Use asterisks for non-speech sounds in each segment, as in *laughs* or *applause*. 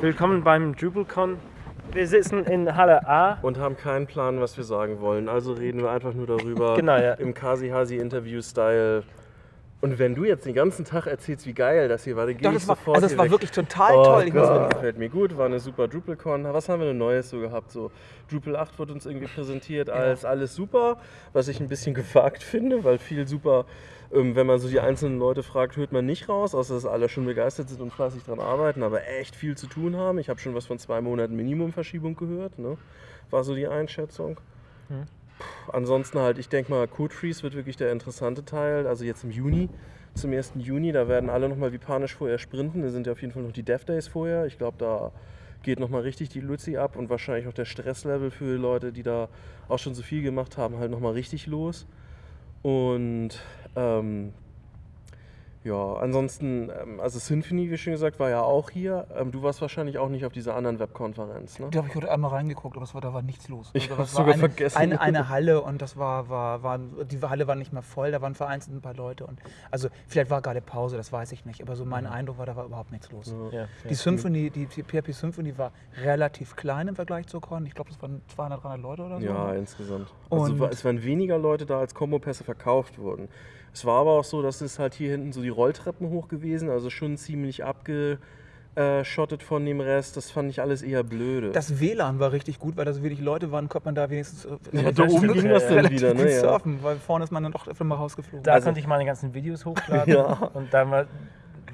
Willkommen beim DrupalCon. Wir sitzen in Halle A. Und haben keinen Plan, was wir sagen wollen. Also reden wir einfach nur darüber Genau, ja. im Kasi-Hasi-Interview-Style. Und wenn du jetzt den ganzen Tag erzählst, wie geil das hier war, dann gehe Doch, ich das war, sofort also das war wirklich total oh toll. Gott, gefällt mir gut, war eine super DrupalCon. Was haben wir denn Neues so gehabt? So, Drupal 8 wird uns irgendwie präsentiert als alles super, was ich ein bisschen *laughs* gewagt finde, weil viel super, ähm, wenn man so die einzelnen Leute fragt, hört man nicht raus, außer dass alle schon begeistert sind und fleißig dran arbeiten, aber echt viel zu tun haben. Ich habe schon was von zwei Monaten Minimumverschiebung gehört, ne? war so die Einschätzung. Puh, ansonsten halt, ich denke mal, Code Freeze wird wirklich der interessante Teil, also jetzt im Juni. Zum 1. Juni, da werden alle nochmal wie panisch vorher sprinten. Da sind ja auf jeden Fall noch die Dev Days vorher. Ich glaube, da geht nochmal richtig die Luzi ab und wahrscheinlich auch der Stresslevel für Leute, die da auch schon so viel gemacht haben, halt nochmal richtig los. Und ähm, ja, ansonsten, ähm, also Symphony, wie schon gesagt, war ja auch hier. Ähm, du warst wahrscheinlich auch nicht auf dieser anderen Webkonferenz, ne? Da habe ich heute einmal reingeguckt, aber es war, da war nichts los. Ich hab's war sogar eine, vergessen. Eine, eine Halle und das war, war, war, die Halle war nicht mehr voll, da waren vereinzelt ein paar Leute. Und, also vielleicht war gerade Pause, das weiß ich nicht, aber so mein Eindruck war, da war überhaupt nichts los. Ja, Die Symphony, die, die PHP Symphony war relativ klein im Vergleich zur Con. Ich glaube, das waren 200, 300 Leute oder so. Ja, insgesamt. Also Und- es waren weniger Leute da, als Kombo-Pässe verkauft wurden. Es war aber auch so, dass es halt hier hinten so die Rolltreppen hoch gewesen, also schon ziemlich abgeschottet von dem Rest. Das fand ich alles eher blöde. Das WLAN war richtig gut, weil da so wenig Leute waren, konnte man da wenigstens äh, Ja, da oben ging das dann relativ wieder, ne, ja. surfen, weil vorne ist man dann doch öfter mal rausgeflogen. Da Also- konnte ich meine ganzen Videos hochladen *laughs* Ja. und dann war,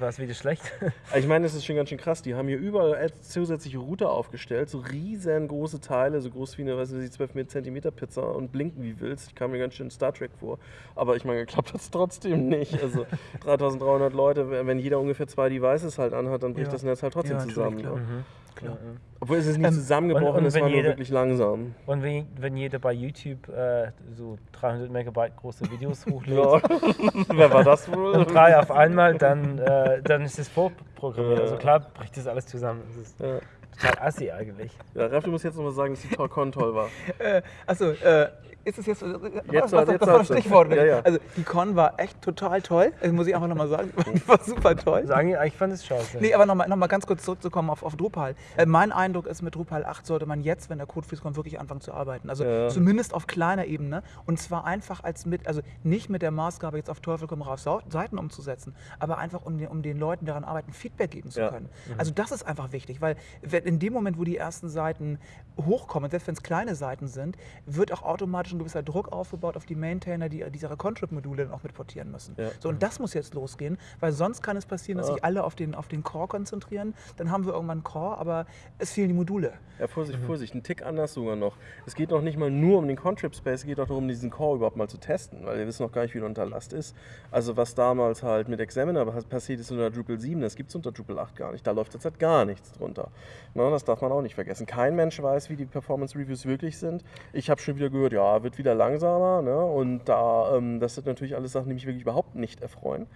war es wieder schlecht. *laughs* Ich meine, das ist schon ganz schön krass. Die haben hier überall zusätzliche Router aufgestellt, so riesengroße Teile, so groß wie eine weiß ich, 12 cm Pizza und blinken wie willst. Ich kam mir ganz schön Star Trek vor. Aber ich meine, geklappt hat es trotzdem nicht. Also *laughs* 3300 Leute, wenn jeder ungefähr zwei Devices halt anhat, dann bricht Ja. das Netz halt trotzdem Ja, zusammen. Klar. Ne? Klar. Obwohl es ist nicht Ähm, zusammengebrochen, und- und es war nur jeder- wirklich langsam. Und wenn, wenn jeder bei YouTube äh, so 300 Megabyte große Videos *laughs* hochlädt Ja. *laughs* Wer war das wohl? und drei auf einmal, dann, äh, dann ist es vorprogrammiert. Ja. Also klar bricht das alles zusammen. Das ist Ja. Total assi eigentlich. Ja, Ralf, du musst jetzt noch mal sagen, dass die Con toll war. *laughs* Äh, achso, äh, ist es jetzt, was, was, Jetzt was, war- jetzt war das hast du. Stichwort? Ja, ja. Also die Con war echt total toll, das muss ich einfach nochmal sagen, die war super toll. Sagen die, ich fand es scheiße. Nee, aber nochmal noch mal ganz kurz zurückzukommen auf, auf Drupal. Äh, mein Eindruck ist, mit Drupal 8 sollte man jetzt, wenn der Code Freeze kommt, wirklich anfangen zu arbeiten. Also Ja. zumindest auf kleiner Ebene. Und zwar einfach als mit, also nicht mit der Maßgabe, jetzt auf Teufel komm raus Seiten umzusetzen, aber einfach um den, um den Leuten, die daran arbeiten, Feedback geben zu können. Also das ist einfach wichtig, weil wenn- in dem Moment, wo die ersten Seiten hochkommen, selbst wenn es kleine Seiten sind, wird auch automatisch ein gewisser Druck aufgebaut auf die Maintainer, die diese Contrib-Module dann auch mitportieren müssen. Ja. So, und das muss jetzt losgehen, weil sonst kann es passieren, dass Ja. sich alle auf den, auf den Core konzentrieren. Dann haben wir irgendwann einen Core, aber es fehlen die Module. Ja, Vorsicht, Mhm. Vorsicht, ein Tick anders sogar noch. Es geht noch nicht mal nur um den Contrib Space, es geht auch darum, diesen Core überhaupt mal zu testen, weil wir wissen noch gar nicht, wie der unter Last ist. Also was damals halt mit Examiner pas- passiert ist unter Drupal 7, das gibt es unter Drupal 8 gar nicht. Da läuft jetzt halt gar nichts drunter. Na, das darf man auch nicht vergessen. Kein Mensch weiß, wie die Performance Reviews wirklich sind. Ich habe schon wieder gehört, ja, wird wieder langsamer. Ne? Und da, ähm, das sind natürlich alles Sachen, die mich wirklich überhaupt nicht erfreuen.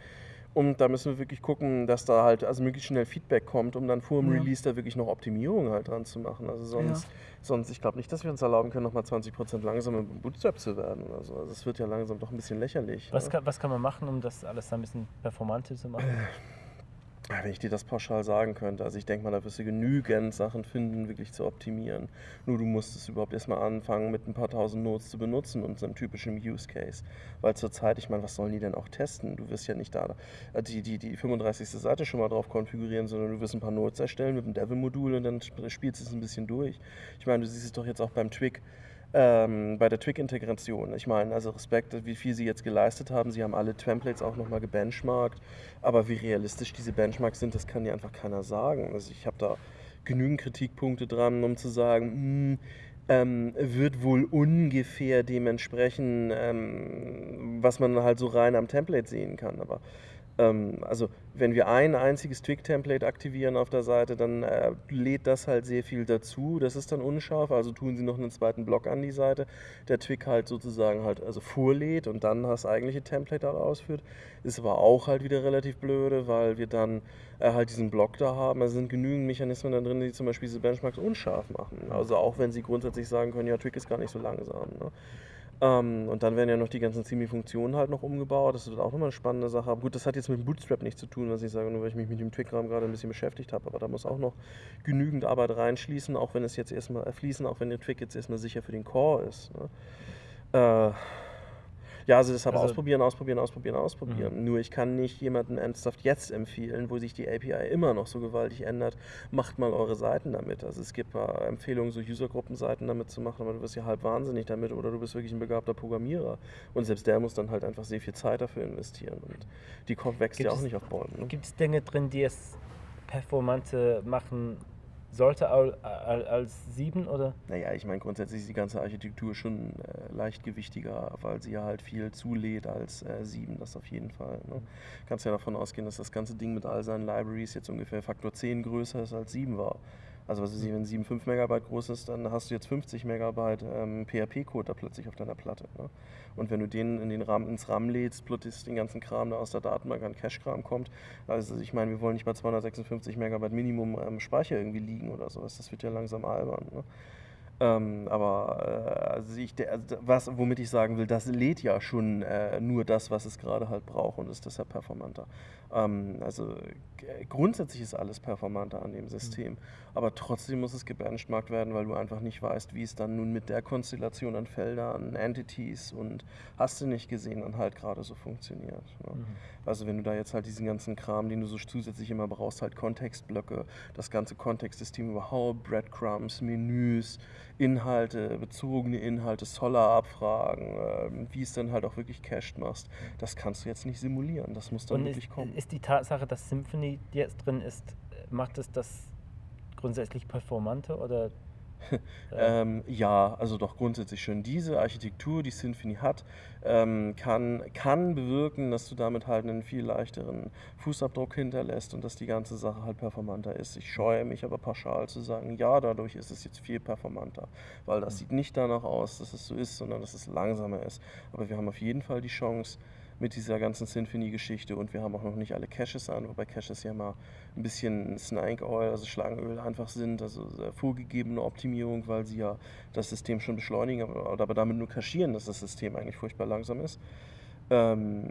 Und da müssen wir wirklich gucken, dass da halt also möglichst schnell Feedback kommt, um dann vor dem Ja. Release da wirklich noch Optimierungen halt dran zu machen. Also sonst, sonst ich glaube nicht, dass wir uns erlauben können, nochmal 20% langsamer im Bootstrap zu werden oder so. Also es wird ja langsam doch ein bisschen lächerlich. Was ne? kann, was kann man machen, um das alles ein bisschen performanter zu machen? *laughs* Ja, Wenn ich dir das pauschal sagen könnte, also ich denke mal, da wirst du genügend Sachen finden, wirklich zu optimieren. Nur du musst es überhaupt erstmal anfangen, mit ein paar tausend Nodes zu benutzen und so einem typischen Use Case. Weil zurzeit, ich meine, was sollen die denn auch testen? Du wirst ja nicht da äh, die, die, die 35. Seite schon mal drauf konfigurieren, sondern du wirst ein paar Nodes erstellen mit einem Devil-Modul und dann sp- spielst du es ein bisschen durch. Ich meine, du siehst es doch jetzt auch beim Twig. Ähm, bei der Twig-Integration. Ich meine, also Respekt, wie viel sie jetzt geleistet haben. Sie haben alle Templates auch nochmal gebenchmarkt. Aber wie realistisch diese Benchmarks sind, das kann dir einfach keiner sagen. Also ich habe da genügend Kritikpunkte dran, um zu sagen, hm, ähm, wird wohl ungefähr dementsprechend, ähm, was man halt so rein am Template sehen kann. Aber also wenn wir ein einziges Twig-Template aktivieren auf der Seite, dann äh, lädt das halt sehr viel dazu. Das ist dann unscharf, also tun sie noch einen zweiten Block an die Seite, der Twig halt sozusagen halt also vorlädt und dann das eigentliche Template da ausführt. Ist aber auch halt wieder relativ blöde, weil wir dann äh, halt diesen Block da haben. Es sind genügend Mechanismen da drin, die zum Beispiel diese Benchmarks unscharf machen. Also auch wenn sie grundsätzlich sagen können, ja, Twig ist gar nicht so langsam. Ne? Ähm, und dann werden ja noch die ganzen CMI-Funktionen halt noch umgebaut. Das wird auch nochmal eine spannende Sache. Aber gut, das hat jetzt mit Bootstrap nichts zu tun, was ich sage, nur weil ich mich mit dem Twig-Rahmen gerade ein bisschen beschäftigt habe. Aber da muss auch noch genügend Arbeit reinschließen, auch wenn es jetzt erstmal äh, fließen, auch wenn der Twig jetzt erstmal sicher für den Core ist. Ne? Äh, ja, also deshalb Also- ausprobieren, ausprobieren, ausprobieren, ausprobieren. Nur ich kann nicht jemandem ernsthaft jetzt empfehlen, wo sich die API immer noch so gewaltig ändert, macht mal eure Seiten damit. Also es gibt äh, Empfehlungen, so Usergruppenseiten damit zu machen, aber du wirst ja halb wahnsinnig damit oder du bist wirklich ein begabter Programmierer. Und selbst der muss dann halt einfach sehr viel Zeit dafür investieren. Und die Kopf wächst Gibt ja auch es- nicht auf Bäumen. Ne? Gibt es Dinge drin, die es performanter machen sollte al- al- als 7 oder? Naja, ich meine, grundsätzlich ist die ganze Architektur schon äh, leichtgewichtiger, weil sie ja halt viel zulädt als äh, 7, das auf jeden Fall. Ne? Kannst ja davon ausgehen, dass das ganze Ding mit all seinen Libraries jetzt ungefähr Faktor 10 größer ist als 7 war. Also was ich, wenn 7 5 Megabyte groß ist, dann hast du jetzt 50 Megabyte ähm, PHP-Code da plötzlich auf deiner Platte. Ne? Und wenn du den, in den RAM, ins RAM lädst, plus den ganzen Kram, der aus der Datenbank an Cache-Kram kommt, also ich meine, wir wollen nicht bei 256 Megabyte Minimum ähm, Speicher irgendwie liegen oder sowas, das wird ja langsam albern. Ne? Ähm, aber äh, also ich, der, also was, womit ich sagen will, das lädt ja schon äh, nur das, was es gerade halt braucht und ist deshalb performanter. Ähm, also grundsätzlich ist alles performanter an dem System, aber trotzdem muss es gebenchmarkt werden, weil du einfach nicht weißt, wie es dann nun mit der Konstellation an Feldern, Entities und hast du nicht gesehen, dann halt gerade so funktioniert. Ne? Mhm. Also wenn du da jetzt halt diesen ganzen Kram, den du so zusätzlich immer brauchst, halt Kontextblöcke, das ganze Kontextsystem überhaupt, Breadcrumbs, Menüs, Inhalte, bezogene Inhalte, Solar-Abfragen, ähm, wie es dann halt auch wirklich cached machst, das kannst du jetzt nicht simulieren, das muss dann Und wirklich ist, kommen. ist die Tatsache, dass Symphony jetzt drin ist, macht es das grundsätzlich performanter oder? Äh, *laughs* Ähm, ja, also doch grundsätzlich schon. Diese Architektur, die Symfony hat, ähm, kann, kann bewirken, dass du damit halt einen viel leichteren Fußabdruck hinterlässt und dass die ganze Sache halt performanter ist. Ich scheue mich aber pauschal zu sagen, ja, dadurch ist es jetzt viel performanter, weil das sieht nicht danach aus, dass es so ist, sondern dass es langsamer ist. Aber wir haben auf jeden Fall die Chance, mit dieser ganzen Symphony-Geschichte und wir haben auch noch nicht alle Caches an, wobei Caches ja mal ein bisschen Snake Oil, also Schlangenöl einfach sind, also vorgegebene Optimierung, weil sie ja das System schon beschleunigen, aber, aber damit nur kaschieren, dass das System eigentlich furchtbar langsam ist. Ähm,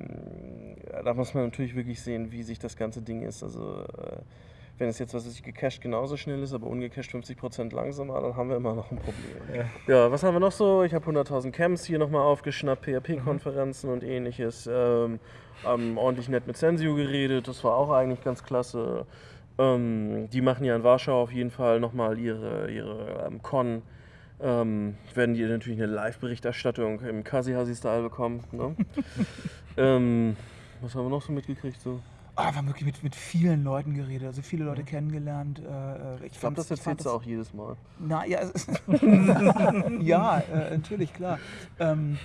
da muss man natürlich wirklich sehen, wie sich das ganze Ding ist. Also äh, wenn es jetzt, was weiß ich, gecached genauso schnell ist, aber ungecached 50% langsamer, dann haben wir immer noch ein Problem. Ja. Ja, was haben wir noch so? Ich habe 100.000 Camps hier nochmal aufgeschnappt, PHP-Konferenzen und ähnliches. Ähm, ähm, ordentlich nett mit Sensio geredet, das war auch eigentlich ganz klasse. Ähm, die machen ja in Warschau auf jeden Fall nochmal ihre, ihre ähm, Con. Ähm, werden die natürlich eine Live-Berichterstattung im Kasi-Hasi-Style bekommen. Ne? *laughs* ähm, was haben wir noch so mitgekriegt? So? Ah, wir haben wirklich mit, mit vielen Leuten geredet, also viele Leute kennengelernt. Äh, äh, ich Ich glaube, das erzählst du auch jedes Mal. Na, ja, *laughs* *laughs* ja äh, natürlich, klar. Ähm,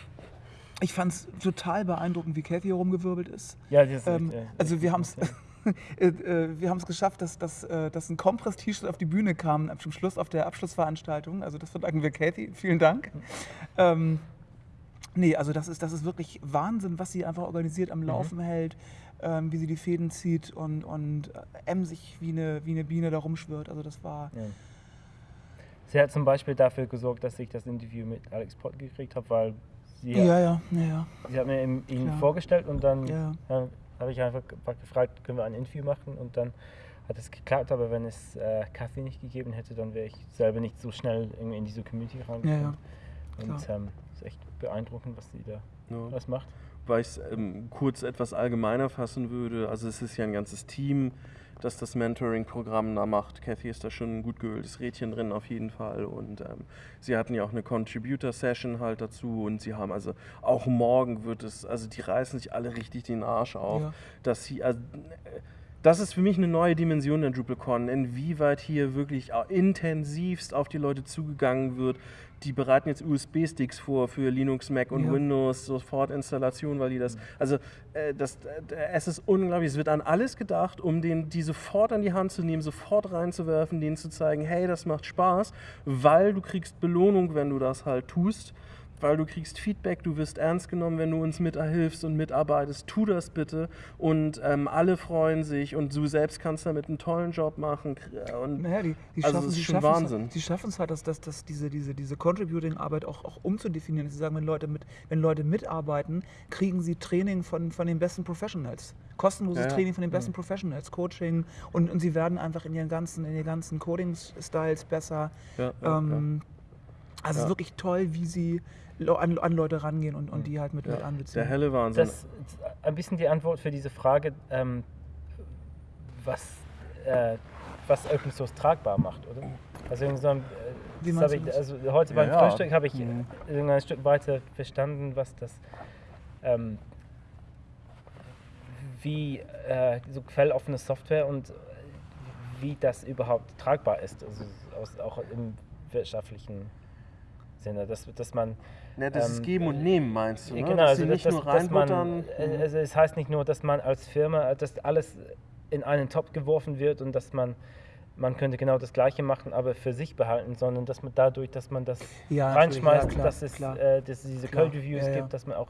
ich fand es total beeindruckend, wie Kathy hier rumgewirbelt ist. Ja, das ist Ähm, echt, äh, also echt wir haben es *laughs* äh, äh, wir haben es geschafft, dass, dass, äh, dass ein Compress-T-Shirt auf die Bühne kam zum Schluss auf der Abschlussveranstaltung. Also das verdanken wir Kathy. Vielen Dank. Ähm, nee, also das ist, das ist wirklich Wahnsinn, was sie einfach organisiert Mhm. am Laufen hält, ähm, wie sie die Fäden zieht und, und äh, emsig wie eine, wie eine Biene da rumschwirrt. Also das war... Ja. Sie hat zum Beispiel dafür gesorgt, dass ich das Interview mit Alex Pott gekriegt habe, weil sie, Ja, ja, ja, ja. sie hat mir ihn, Klar. vorgestellt und dann Ja. ja, habe ich einfach ge- gefragt, können wir ein Interview machen und dann hat es geklappt, aber wenn es äh, Kathy nicht gegeben hätte, dann wäre ich selber nicht so schnell irgendwie in diese Community Ja, reingekommen. ja. Und ähm, es ist echt beeindruckend, was sie da Ja. was macht. Weil ich es ähm, kurz etwas allgemeiner fassen würde. Also es ist ja ein ganzes Team, das das Mentoring-Programm da macht. Cathy ist da schon ein gut geöltes Rädchen drin auf jeden Fall. Und ähm, sie hatten ja auch eine Contributor-Session halt dazu. Und sie haben also auch morgen wird es, also die reißen sich alle richtig den Arsch auf, Ja. dass sie, also, äh, das ist für mich eine neue Dimension der DrupalCon, inwieweit hier wirklich intensivst auf die Leute zugegangen wird. Die bereiten jetzt USB-Sticks vor für Linux, Mac und Ja. Windows, sofort Installation, weil die das, also äh, das, äh, es ist unglaublich, es wird an alles gedacht, um den, die sofort an die Hand zu nehmen, sofort reinzuwerfen, denen zu zeigen, hey, das macht Spaß, weil du kriegst Belohnung, wenn du das halt tust weil du kriegst Feedback, du wirst ernst genommen, wenn du uns miterhilfst und mitarbeitest. Tu das bitte und ähm, alle freuen sich und du selbst kannst damit einen tollen Job machen. Und Naja, die, die Also schaffen, es ist schon es Wahnsinn. Halt, die schaffen es halt, dass, dass, dass diese, diese, diese Contributing-Arbeit auch, auch umzudefinieren. Sie sagen, wenn Leute, mit, wenn Leute mitarbeiten, kriegen sie Training von, von den besten Professionals. Kostenloses Ja, ja. Training von den besten Professionals, Coaching und, und sie werden einfach in ihren ganzen, in ihren ganzen Coding-Styles besser. Ja, ja, ähm, Also es Ja. ist wirklich toll, wie sie an, an Leute rangehen und, und die halt mit, ja. mit Der anbeziehen. helle Wahnsinn. Das ist ein bisschen die Antwort für diese Frage, ähm, was, äh, was Open Source tragbar macht, oder? Also so ein, äh, ich, also heute beim ja. Frühstück habe ich Mhm. ein Stück weiter verstanden, was das, ähm, wie äh, so quelloffene Software und wie das überhaupt tragbar ist, also aus, auch im wirtschaftlichen Sinne, dass, dass man ja, das ist ähm, Geben und Nehmen, meinst du? Ne? Genau, dass also nicht das, nur dass man, reinbuttern. äh, also es heißt nicht nur, dass man als Firma, äh, dass alles in einen Topf geworfen wird und dass man, man könnte genau das Gleiche machen, aber für sich behalten, sondern dass man dadurch, dass man das Ja, reinschmeißt, ja, klar, dass es klar. äh, dass es diese Code Reviews ja, gibt, dass man auch.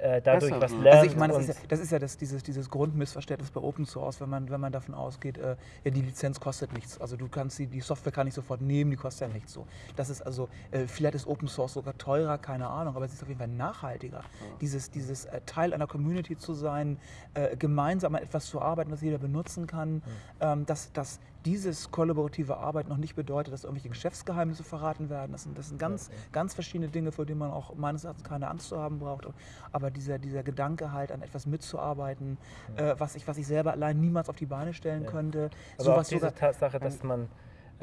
Äh, dadurch Besser was lernt. Also ich meine, das ja, das, ist ja das, dieses, dieses Grundmissverständnis bei Open Source, wenn man, wenn man davon ausgeht, äh, ja, die Lizenz kostet nichts. Also du kannst die, die Software kann ich sofort nehmen, die kostet ja nichts so. Das ist also, äh, vielleicht ist Open Source sogar teurer, keine Ahnung, aber es ist auf jeden Fall nachhaltiger. Dieses, dieses äh, Teil einer Community zu sein, äh, gemeinsam an etwas zu arbeiten, was jeder benutzen kann, ähm, dass, dass dieses kollaborative Arbeit noch nicht bedeutet, dass irgendwelche Geschäftsgeheimnisse verraten werden. Das sind, das sind ganz, ganz verschiedene Dinge, vor denen man auch meines Erachtens keine Angst zu haben braucht. Aber dieser, dieser Gedanke halt, an etwas mitzuarbeiten, äh, was, ich, was ich selber allein niemals auf die Beine stellen Ja. könnte. aber auch Sowas diese sogar, Tatsache, dass man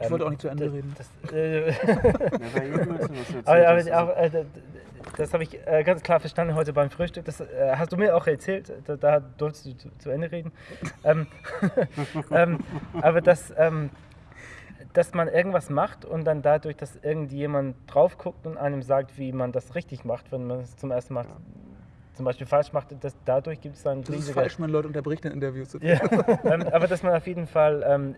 Ich wollte ähm, auch nicht zu Ende das- reden. Das, äh, *laughs* Ja, Aber, aber auch, äh, das habe ich äh, ganz klar verstanden heute beim Frühstück. Das äh, hast du mir auch erzählt. Da, da durfst du zu, zu Ende reden. ähm, *laughs* ähm, aber dass, ähm, dass man irgendwas macht und dann dadurch, dass irgendjemand drauf guckt und einem sagt, wie man das richtig macht, wenn man es zum ersten Mal zum Beispiel falsch macht, dass dadurch gibt es dann das ist riesige falsch, wenn Leute unterbricht in Interviews. ja, *laughs* ähm, aber dass man auf jeden Fall ähm,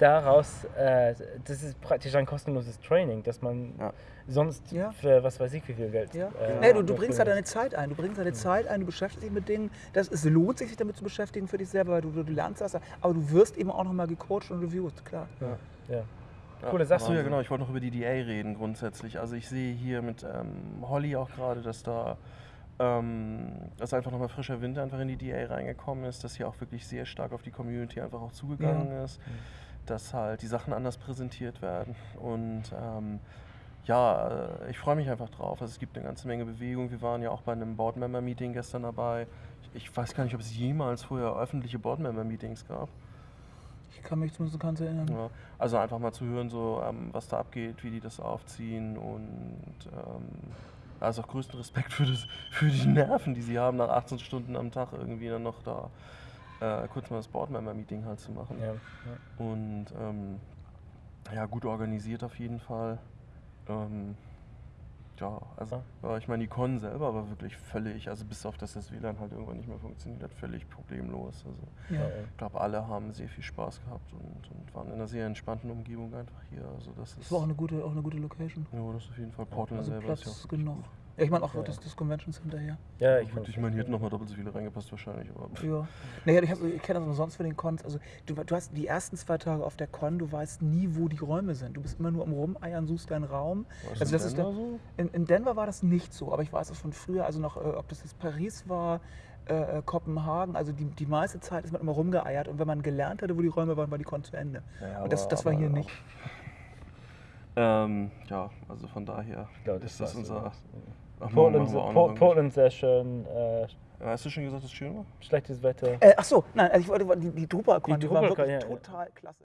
daraus, äh, das ist praktisch ein kostenloses Training, dass man Ja. sonst Ja. für was weiß ich wie viel Geld. Ja. äh, nee, du, du bringst halt deine. Zeit ein. Du bringst deine Zeit ein, du beschäftigst dich mit Dingen. Das, es lohnt sich, sich damit zu beschäftigen für dich selber, weil du, du lernst das. Aber du wirst eben auch nochmal gecoacht und reviewed, klar. Ja. Ja. Coole Sache. Achso, ja genau, ich wollte noch über die DA reden grundsätzlich. Also ich sehe hier mit ähm, Holly auch gerade, dass da ähm, dass einfach nochmal frischer Wind einfach in die DA reingekommen ist, dass hier auch wirklich sehr stark auf die Community einfach auch zugegangen ist, dass halt die Sachen anders präsentiert werden und ähm, ja, äh, ich freue mich einfach drauf. Also es gibt eine ganze Menge Bewegung. Wir waren ja auch bei einem Board-Member-Meeting gestern dabei. Ich, ich weiß gar nicht, ob es jemals vorher öffentliche Board-Member-Meetings gab. Ich kann mich zumindest ganz erinnern. Ja, also einfach mal zu hören, so, ähm, was da abgeht, wie die das aufziehen und ähm, also auch größten Respekt für, das, für die Nerven, die sie haben, nach 18 Stunden am Tag irgendwie dann noch da äh, kurz mal das Boardmember-Meeting halt zu machen. Ja, ja. Und ähm, ja, gut organisiert auf jeden Fall. Ähm, ja, also ja, ich meine, die Con selber war wirklich völlig, also bis auf dass das WLAN halt irgendwann nicht mehr funktioniert hat, völlig problemlos. Also ich glaube, alle haben sehr viel Spaß gehabt und, und waren in einer sehr entspannten Umgebung einfach hier. Also das ist Das war auch eine gute, auch eine gute Location. ja, das ist auf jeden Fall Portland Also selber Platz ist ja auch genug. gut. Ja, ich meine auch Ja. das, das Convention Center hier. Ja, Ich, ich, ich meine, hier hätten nochmal doppelt so viele reingepasst wahrscheinlich. Aber Ja. Naja, ich, ich kenne das umsonst für den Cons. Also du, du hast die ersten zwei Tage auf der Con, du weißt nie, wo die Räume sind. Du bist immer nur am Rumeiern, suchst deinen Raum. War Also in das ist Denver der, so? in, in Denver war das nicht so, aber ich weiß es von früher, also noch, äh, ob das jetzt Paris war, äh, äh, Kopenhagen, also die, die meiste Zeit ist man immer rumgeeiert und wenn man gelernt hatte, wo die Räume waren, war die Con zu Ende. Ja, und das, aber- das war hier aber- nicht. Ähm, ja, also von daher ich glaube, ist das unser. Portland, machen wir auch noch Port- irgendwas. Portland sehr schön, äh, Ja, Hast du schon gesagt, dass es schön war? schlechtes Wetter. Äh, ach so, nein, also ich wollte, die, die Drupal-Con, Die die war wirklich ja, ja. total klasse.